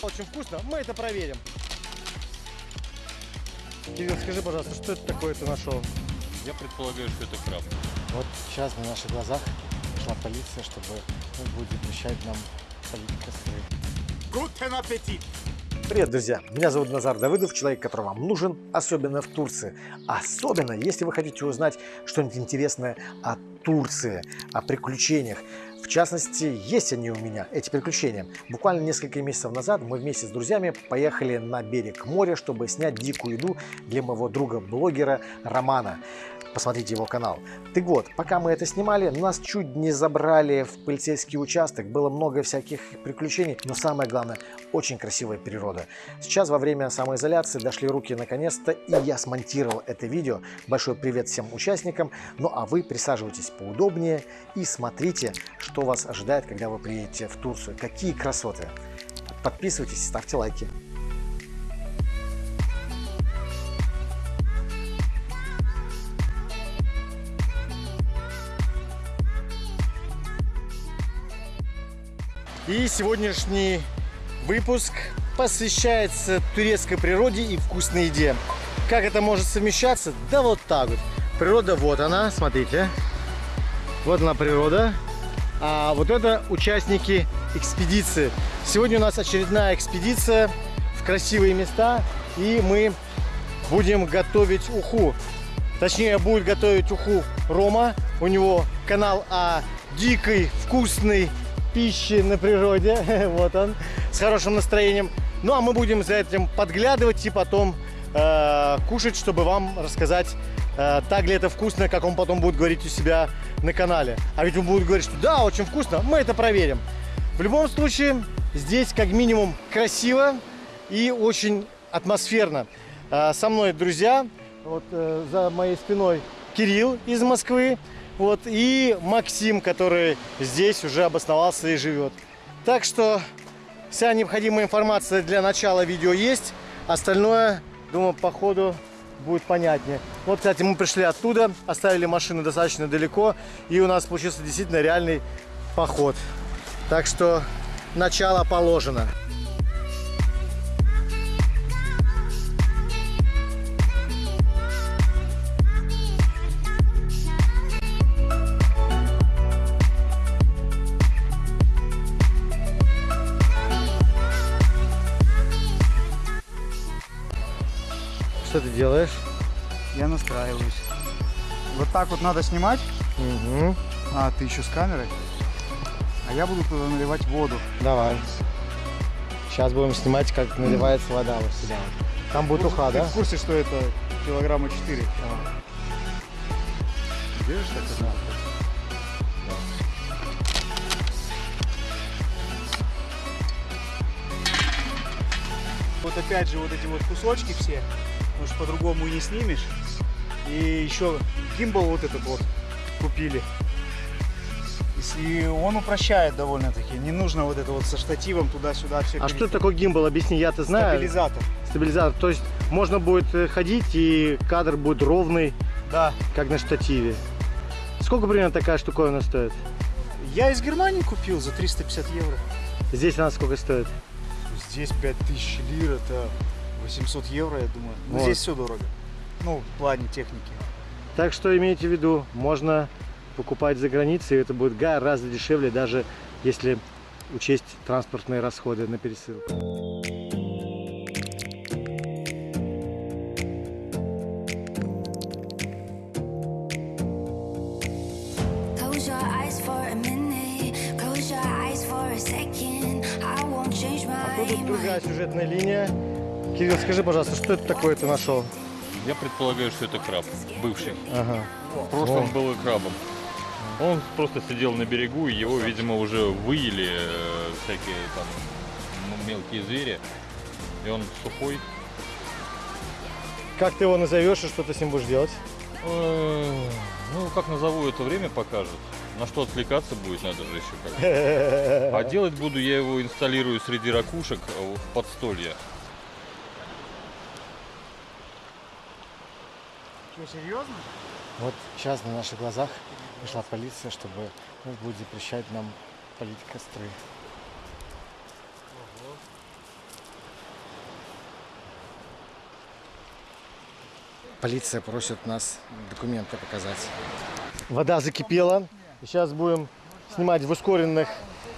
Очень вкусно, мы это проверим. Кирилл, скажи, пожалуйста, что это такое ты нашел? Я предполагаю, что это краб. Вот сейчас на наших глазах пришла полиция, чтобы ну, будет запрещать нам полить костры. Guten Appetit! Привет, друзья! Меня зовут Назар Давыдов, человек, который вам нужен, особенно в Турции. Особенно, если вы хотите узнать что-нибудь интересное о Турции, о приключениях. В частности, есть они у меня, эти приключения. Буквально несколько месяцев назад мы вместе с друзьями поехали на берег моря, чтобы снять дикую еду для моего друга-блогера Романа. Посмотрите его канал. Так вот, пока мы это снимали, нас чуть не забрали в полицейский участок. Было много всяких приключений, но самое главное, очень красивая природа. Сейчас во время самоизоляции дошли руки наконец-то, и я смонтировал это видео. Большой привет всем участникам. Ну а вы присаживайтесь поудобнее и смотрите, что вас ожидает, когда вы приедете в Турцию. Какие красоты! Подписывайтесь, ставьте лайки. И сегодняшний выпуск посвящается турецкой природе и вкусной еде. Как это может совмещаться? Да вот так вот. Природа вот она, смотрите. Вот она природа. А вот это участники экспедиции. Сегодня у нас очередная экспедиция в красивые места. И мы будем готовить уху. Точнее, будет готовить уху Рома. У него канал о дикой, вкусной пищи на природе. вот он, с хорошим настроением. Ну, а мы будем за этим подглядывать и потом э, кушать, чтобы вам рассказать, э, так ли это вкусно, как он потом будет говорить у себя на канале. А ведь он будет говорить, что да, очень вкусно, мы это проверим. В любом случае, здесь как минимум красиво и очень атмосферно. Э, со мной друзья, вот э, за моей спиной Кирилл из Москвы, вот, и Максим, который здесь уже обосновался и живет. Так что вся необходимая информация для начала видео есть. Остальное, думаю, по ходу будет понятнее. Вот, кстати, мы пришли оттуда, оставили машину достаточно далеко, и у нас получился действительно реальный поход. Так что начало положено. Что ты делаешь? Я настраиваюсь. Вот так вот надо снимать. Угу. А, ты еще с камерой. А я буду туда наливать воду. Давай. Сейчас будем снимать, как наливается вода вот сюда. Там будет уха, Ты да? в курсе, что это килограмма 4? Держишь так это? Вот опять же вот эти вот кусочки все, потому что по-другому и не снимешь. И еще гимбал вот этот вот купили. И он упрощает довольно-таки. Не нужно вот это вот со штативом туда-сюда все. А что такое гимбал? Объясни, я-то знаю. Стабилизатор. Стабилизатор. То есть можно будет э, ходить и кадр будет ровный, Да. как на штативе. Сколько примерно такая штуковина стоит? Я из Германии купил за 350 евро. Здесь она сколько стоит? Здесь 5000 лир, это 800 евро, я думаю. Но Вот. здесь все дорого. Ну, в плане техники. Так что имейте в виду, можно покупать за границей, и это будет гораздо дешевле, даже если учесть транспортные расходы на пересылку. А тут другая сюжетная линия. Кирилл, скажи, пожалуйста, что это такое ты нашел? Я предполагаю, что это краб, бывший. Ага. В прошлом был и крабом. Он просто сидел на берегу, и его, видимо, уже выели э, всякие там мелкие звери. И он сухой. Как ты его назовешь и что ты с ним будешь делать? Э, Ну, как назову, это время покажет. На что отвлекаться будет, надо же еще как. А делать буду я его инсталлирую среди ракушек в подстолье. Вы серьезно? Вот сейчас на наших глазах пришла полиция, чтобы ну, будет запрещать нам полить костры. Ого. Полиция просит нас документы показать. Вода закипела. Сейчас будем снимать в ускоренных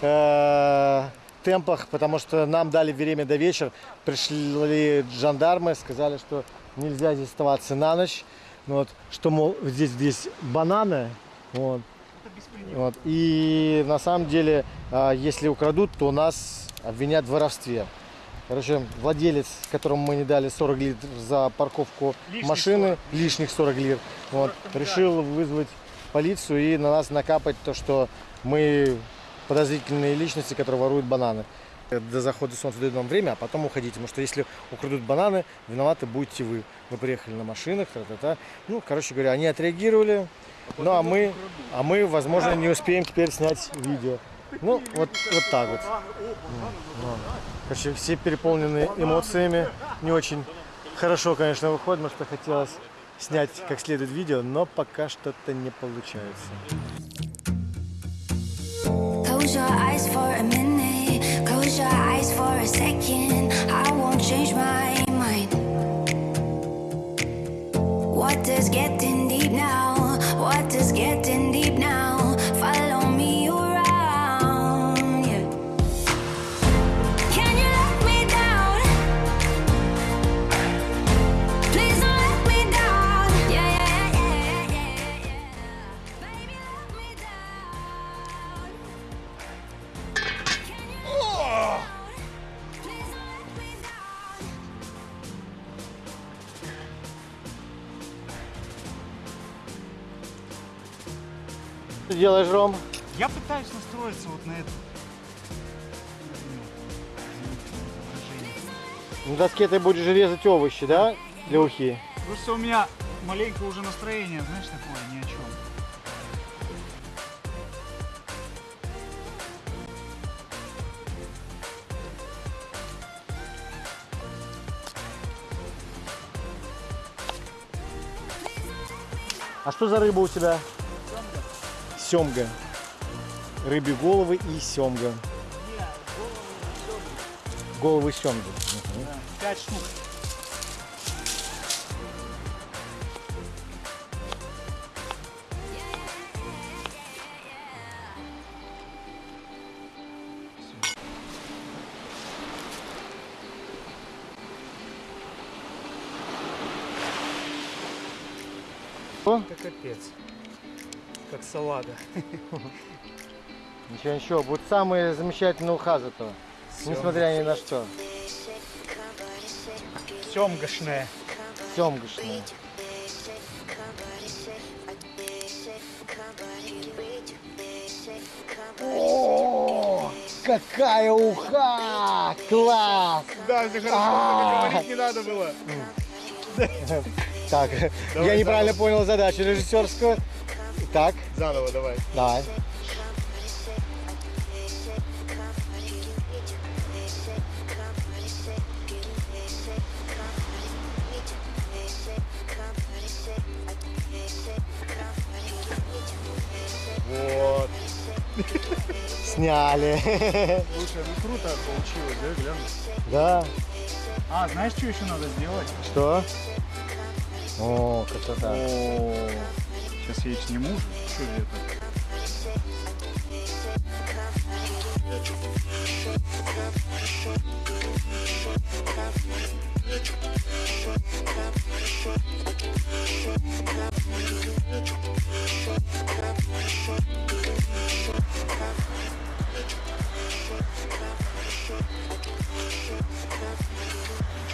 э, темпах, потому что нам дали время до вечера. Пришли жандармы, сказали, что нельзя здесь оставаться на ночь. Ну Вот, что, мол, здесь, здесь бананы. Вот. Вот. И на самом деле, а, если украдут, то нас обвинят в воровстве. Короче, владелец, которому мы не дали 40 литров за парковку Лишних машины, лишних 40 литров, вот, решил вызвать полицию и на нас накапать то, что мы подозрительные личности, которые воруют бананы. До захода солнца дают нам время, а потом уходите. Потому что если украдут бананы, виноваты будете вы. Вы приехали на машинах, та-та-та. Ну, короче говоря, они отреагировали. Ну, а мы, а мы, возможно, не успеем теперь снять видео. Ну, вот, вот так вот. Короче, все переполнены эмоциями. Не очень хорошо, конечно, выходит, что хотелось снять как следует видео, но пока что-то не получается. Second. Что делаешь, Ром? Я пытаюсь настроиться вот на это. На доске ты будешь резать овощи, да? Для ухи. Просто у меня маленько уже настроение, знаешь, такое ни о чем. А что за рыба у тебя? Семга. Рыбьи головы и семга. Головы семги. Мгм. Пять штук. О. Это капец. Салага. Ничего, ничего. Будет самая замечательная уха зато. Несмотря ни на что. Семгашная. Семгашная. О, какая уха! Класс! Да, это хорошо, говорить не надо было. Так, я неправильно понял задачу режиссерскую. Так, Заново давай. давай. Вот. Сняли. Слушай, ну круто получилось, да, глянь. Да. А, знаешь, что еще надо сделать? Что? О, красота. О, сейчас я их сниму. Что это?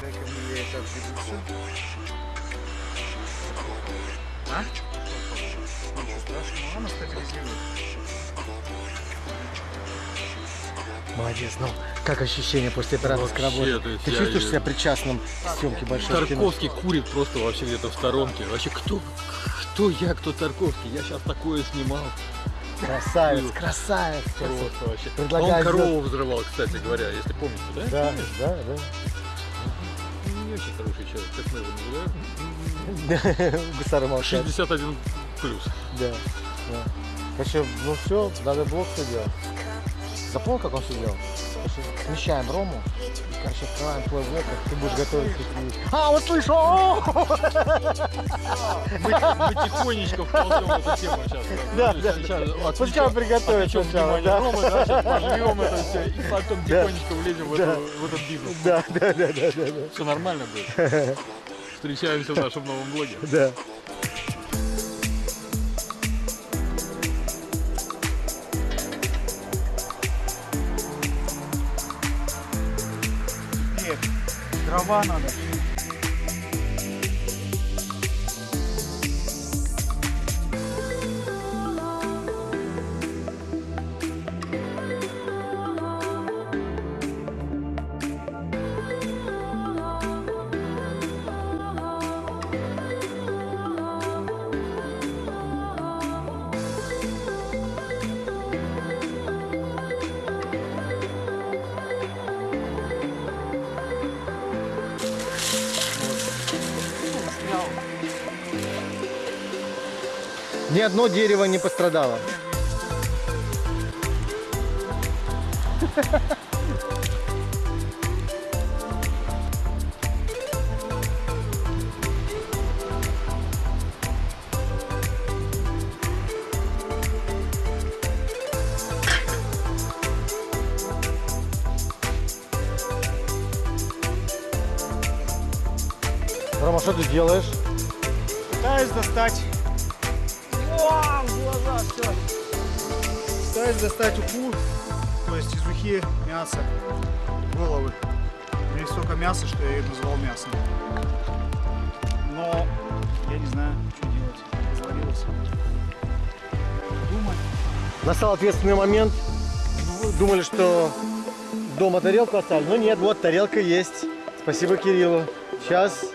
Дай-ка мне я так ведутся. А? Ничего страшного, она стабилизирует. Молодец, ну как ощущение после операторской Вообще, работы? есть Ты я- чувствуешь я- себя причастным к съемке большого кино? Тарковский курит просто вообще где-то в сторонке. Вообще, кто, кто я, кто Тарковский? Я сейчас такое снимал. Красавец, красавец. Просто вообще. Предлагаю Он корову взрывал, кстати говоря, если помните, да? Да, Помнишь? да, да. Ну, Не очень хороший человек, как мы его называем. Гусары молчат. 61 плюс. Да, да. Короче, ну все, надо блок все делать. Запомнил, как он сидел? Смещаем Рому, короче, открываем твой блок, как ты будешь готовить такие... А, вот слышу! Мы, мы тихонечко вползем в эту тему сейчас. Да, да, сейчас Пускай он приготовит отвлечем сначала, да. Ромы, да, сейчас пожмем это все, и потом Да. тихонечко влезем в, эту- в этот бизнес. Да, да, да, да, да, да. Все нормально будет. Встречаемся в нашем новом блоге. Да. Дрова надо. Ни одно дерево не пострадало. Рома, что ты делаешь? Пытаюсь достать. Пытаюсь достать уху, то есть из ухи мясо, головы. У меня столько мяса, что я ее назвал мясом. Но я не знаю, что делать. Развалилось. Думай. Настал ответственный момент. Думали, что дома тарелку оставили. Но нет, вот тарелка есть. Спасибо Кириллу. Сейчас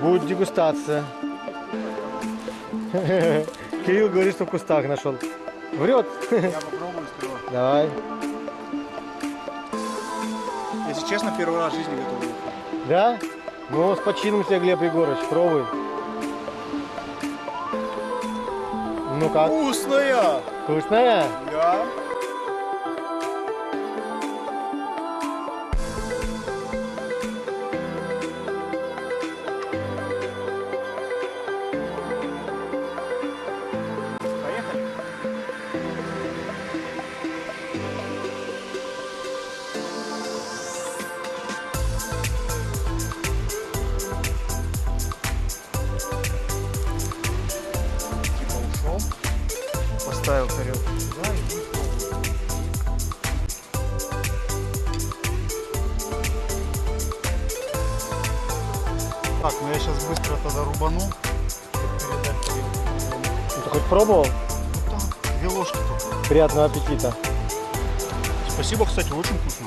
будет дегустация. Кирилл говорит, что в кустах нашел. Врет. Я попробую сперва. Давай. Если честно, первый раз в жизни готовлю. Да? Ну, с почином тебя, Глеб Егорович. Пробуй. Ну как? Вкусная! Вкусная? Да. Так, ну я сейчас быстро тогда рубану. Ну, ты хоть пробовал? Вот так, две ложки только. Приятного аппетита. Спасибо, кстати, очень вкусно.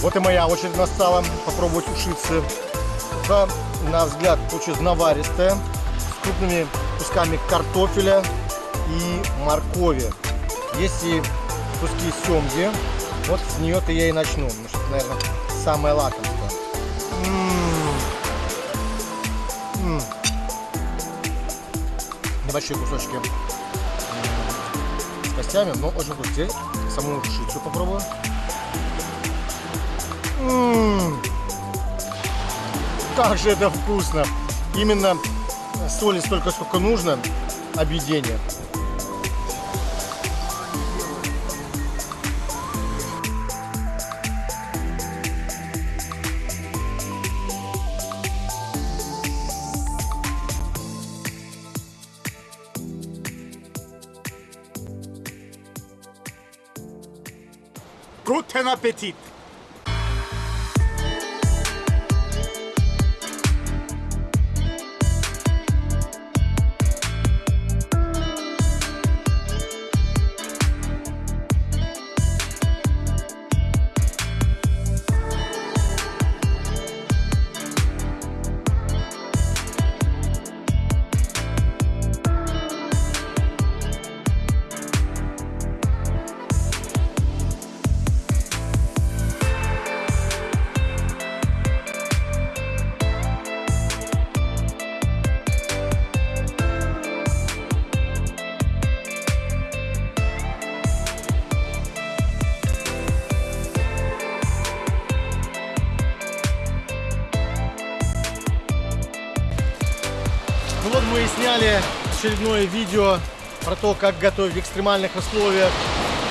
Вот и моя очередь настала попробовать ушицы. Уха, на взгляд, получилась наваристая, с крупными кусками картофеля и моркови. Есть и куски семги. Вот с нее-то я и начну, потому что это, наверное, самое лакомство. Небольшие кусочки м, с костями, но очень вкусные. Саму ушицу попробую. М, Как же это вкусно! Именно соли столько, сколько нужно, объедение. Guten Appetit! Очередное видео про то, как готовить в экстремальных условиях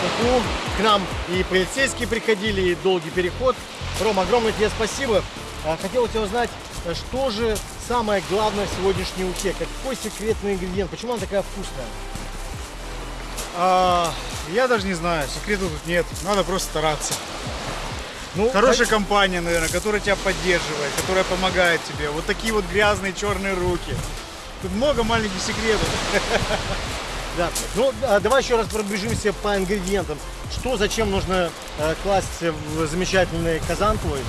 уху. К нам и полицейские приходили, и долгий переход. Ром, огромное тебе спасибо. А, Хотел у тебя узнать, что же самое главное в сегодняшней ухе? Какой секретный ингредиент? Почему она такая вкусная? А, я даже не знаю, секрета тут нет. Надо просто стараться. Ну, Хорошая компания, наверное, которая тебя поддерживает, которая помогает тебе. Вот такие вот грязные черные руки. Тут много маленьких секретов. Да. Ну, а, давай еще раз пробежимся по ингредиентам. Что, зачем нужно э, класть в замечательный казан твой,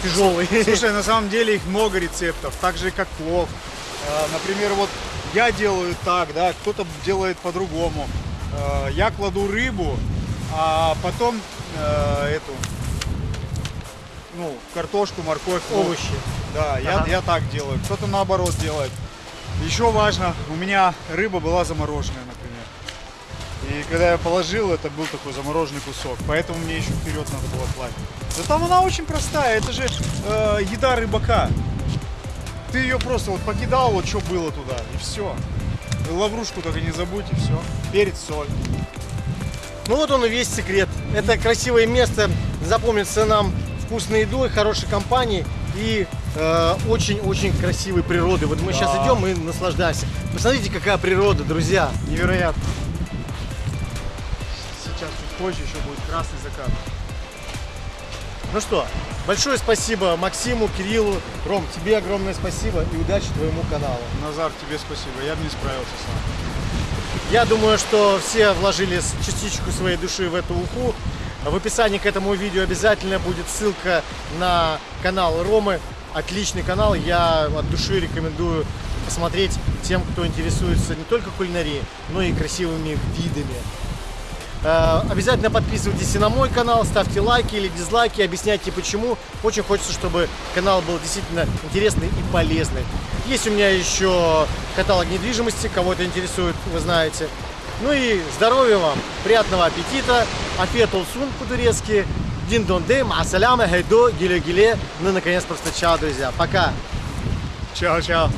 тяжелый? Слушай, на самом деле их много рецептов, так же как плов. А, Например, вот я делаю так, да, кто-то делает по-другому. А, Я кладу рыбу, а потом э, эту, ну, картошку, морковь, лук. овощи. Да, я, Ага. я так делаю. Кто-то наоборот делает. Еще важно, у меня рыба была замороженная, например. И когда я положил, это был такой замороженный кусок. Поэтому мне еще вперед надо было класть. Да там она очень простая. Это же э, еда рыбака. Ты ее просто вот покидал, вот что было туда, и все. Лаврушку только не забудь, и все. Перец, соль. Ну вот он и весь секрет. Это красивое место запомнится нам вкусной едой, хорошей компанией и очень-очень красивой природой. Вот мы сейчас Да. идем и наслаждаемся. Посмотрите, какая природа, друзья. Невероятно. Сейчас чуть позже еще будет красный закат. Ну что, большое спасибо Максиму, Кириллу, Ром, тебе огромное спасибо и удачи твоему каналу. Назар, тебе спасибо. Я бы не справился сам. Я думаю, что все вложили частичку своей души в эту уху. В описании к этому видео обязательно будет ссылка на канал Ромы. Отличный канал, я от души рекомендую посмотреть тем, кто интересуется не только кулинарией, но и красивыми видами. Э, Обязательно подписывайтесь и на мой канал, ставьте лайки или дизлайки, объясняйте почему. Очень хочется, чтобы канал был действительно интересный и полезный. Есть у меня еще каталог недвижимости, кого это интересует, вы знаете. Ну и здоровья вам, приятного аппетита, афет олсун по-турецки, дин донде, масаляма, хайдо, гиле-гиле. Ну и наконец просто чао, друзья, пока. Чао-чао.